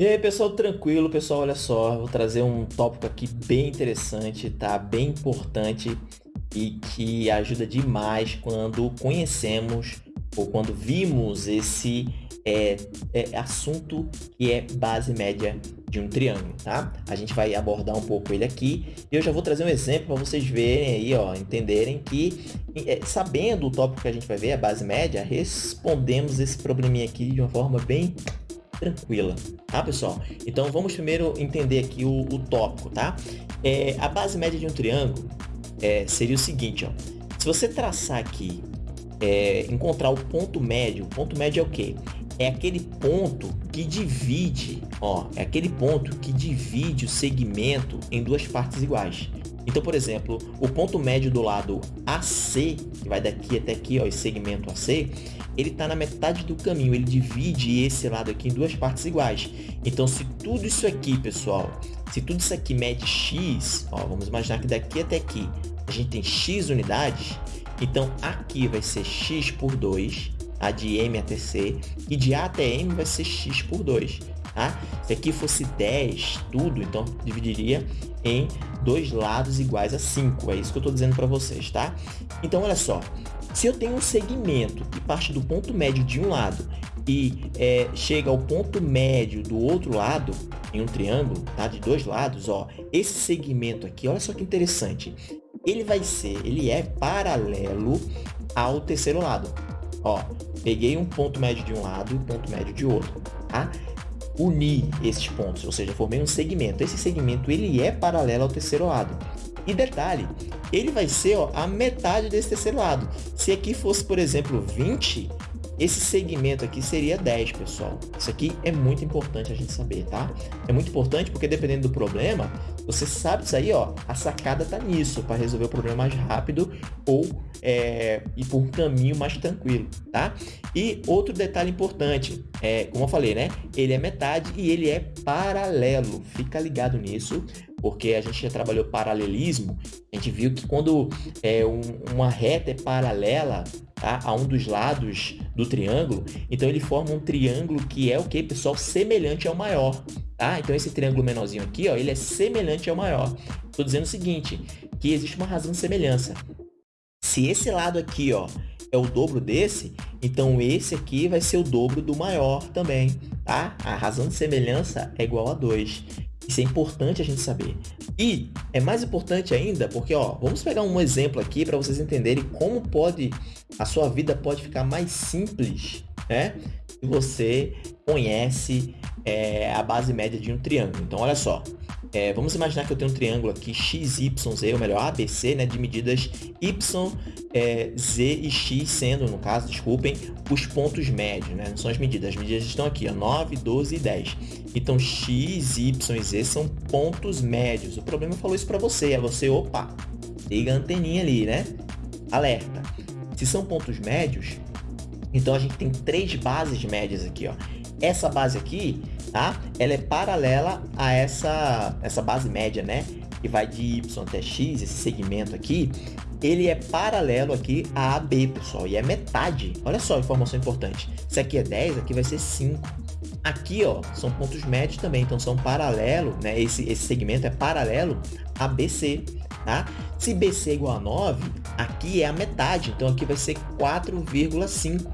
E aí pessoal, tranquilo pessoal, olha só, vou trazer um tópico aqui bem interessante, tá? Bem importante e que ajuda demais quando conhecemos ou quando vimos esse é, é, assunto que é base média de um triângulo, tá? A gente vai abordar um pouco ele aqui e eu já vou trazer um exemplo para vocês verem aí, ó, entenderem que é, sabendo o tópico que a gente vai ver, a base média, respondemos esse probleminha aqui de uma forma bem tranquila, tá, pessoal? Então, vamos primeiro entender aqui o, o tópico, tá? É, a base média de um triângulo é, seria o seguinte, ó. Se você traçar aqui, é, encontrar o ponto médio, o ponto médio é o quê? É aquele ponto que divide, ó, é aquele ponto que divide o segmento em duas partes iguais. Então, por exemplo, o ponto médio do lado AC, que vai daqui até aqui, ó, esse segmento AC, ele está na metade do caminho, ele divide esse lado aqui em duas partes iguais. Então, se tudo isso aqui, pessoal, se tudo isso aqui mede x, ó, vamos imaginar que daqui até aqui a gente tem x unidades, então aqui vai ser x por 2, a de m até c, e de a até m vai ser x por 2. Tá? Se aqui fosse 10, tudo, então dividiria em dois lados iguais a 5. É isso que eu estou dizendo para vocês, tá? Então, olha só. Se eu tenho um segmento que parte do ponto médio de um lado e é, chega ao ponto médio do outro lado, em um triângulo, tá? De dois lados, ó. Esse segmento aqui, olha só que interessante. Ele vai ser, ele é paralelo ao terceiro lado. Ó, peguei um ponto médio de um lado e um ponto médio de outro, tá? Uni esses pontos, ou seja, formei um segmento. Esse segmento, ele é paralelo ao terceiro lado. E detalhe, ele vai ser ó, a metade desse terceiro lado. Se aqui fosse, por exemplo, 20, esse segmento aqui seria 10, pessoal. Isso aqui é muito importante a gente saber, tá? É muito importante porque dependendo do problema, você sabe isso aí, ó, a sacada tá nisso, para resolver o problema mais rápido ou é, ir por um caminho mais tranquilo, tá? E outro detalhe importante, é, como eu falei, né? Ele é metade e ele é paralelo. Fica ligado nisso, porque a gente já trabalhou paralelismo, a gente viu que quando é, um, uma reta é paralela tá, a um dos lados do triângulo, então ele forma um triângulo que é o que, pessoal? Semelhante ao maior. Tá? Então esse triângulo menorzinho aqui, ó, ele é semelhante ao maior. Estou dizendo o seguinte, que existe uma razão de semelhança. Se esse lado aqui ó, é o dobro desse, então esse aqui vai ser o dobro do maior também. Tá? A razão de semelhança é igual a 2. Isso é importante a gente saber. E é mais importante ainda porque, ó, vamos pegar um exemplo aqui para vocês entenderem como pode a sua vida pode ficar mais simples, né? Se você conhece é, a base média de um triângulo. Então, olha só, é, vamos imaginar que eu tenho um triângulo aqui XYZ, ou melhor, ABC, né, de medidas Y, é, Z e X sendo, no caso, desculpem, os pontos médios, né, não são as medidas, as medidas estão aqui, ó, 9, 12 e 10. Então, X, Y e Z são pontos médios. O problema falou isso para você, é você, opa, liga a anteninha ali, né? Alerta. Se são pontos médios, então a gente tem três bases médias aqui, ó. Essa base aqui, tá? Ela é paralela a essa, essa base média, né? Que vai de Y até X, esse segmento aqui, ele é paralelo aqui a AB, pessoal, e é metade. Olha só a informação importante. Se aqui é 10, aqui vai ser 5. Aqui, ó, são pontos médios também, então são paralelo, né? Esse, esse segmento é paralelo a BC, tá? Se BC é igual a 9, aqui é a metade, então aqui vai ser 4,5.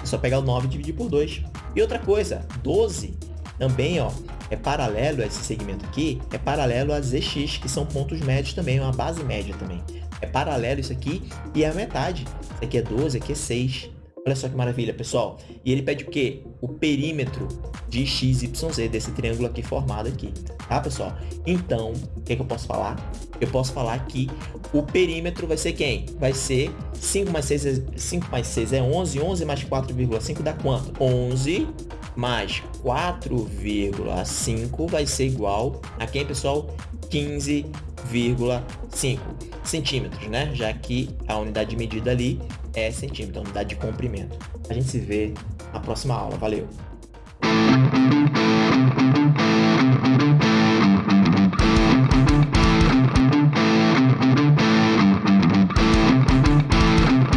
É só pegar o 9 e dividir por 2. E outra coisa, 12 também, ó, é paralelo a esse segmento aqui, é paralelo a ZX, que são pontos médios também, uma base média também. É paralelo isso aqui e é a metade. Isso aqui é 12, aqui é 6. Olha só que maravilha, pessoal. E ele pede o quê? O perímetro de x, y, z desse triângulo aqui formado aqui. Tá, pessoal? Então, o que, é que eu posso falar? Eu posso falar que o perímetro vai ser quem? Vai ser 5 mais 6 é, 5 mais 6 é 11. 11 mais 4,5 dá quanto? 11 mais 4,5 vai ser igual a quem, pessoal? 15,5 centímetros, né? Já que a unidade de medida ali é centímetro, a unidade de comprimento. A gente se vê na próxima aula. Valeu!